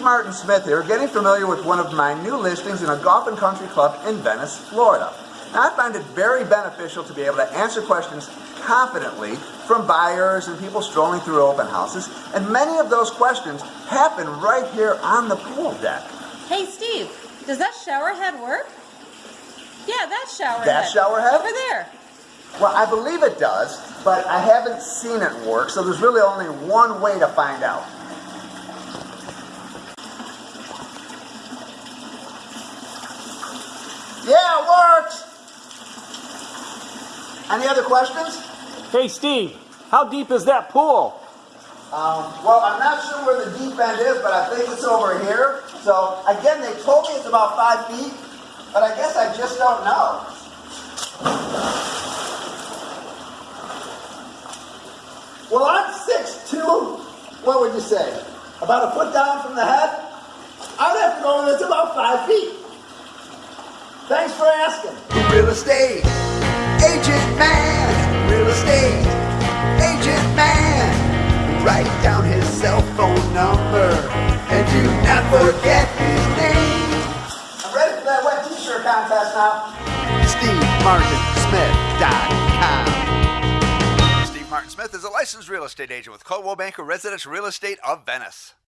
Martin Smith here, getting familiar with one of my new listings in a golf and country club in Venice, Florida. Now, I find it very beneficial to be able to answer questions confidently from buyers and people strolling through open houses, and many of those questions happen right here on the pool deck. Hey, Steve, does that shower head work? Yeah, that shower That head. shower head? Over there. Well, I believe it does, but I haven't seen it work, so there's really only one way to find out. Yeah, it works! Any other questions? Hey Steve, how deep is that pool? Um, well, I'm not sure where the deep end is, but I think it's over here. So, again, they told me it's about five feet, but I guess I just don't know. Well, I'm 6'2". What would you say? About a foot down from the head? I'd have to go it's about five feet. Thanks for asking. Real estate agent man, real estate agent man. Write down his cell phone number and do not forget his name. I'm ready for that wet t-shirt contest now. SteveMartinSmith.com. Steve Martin Smith is a licensed real estate agent with Coldwell Banker Residential Real Estate of Venice.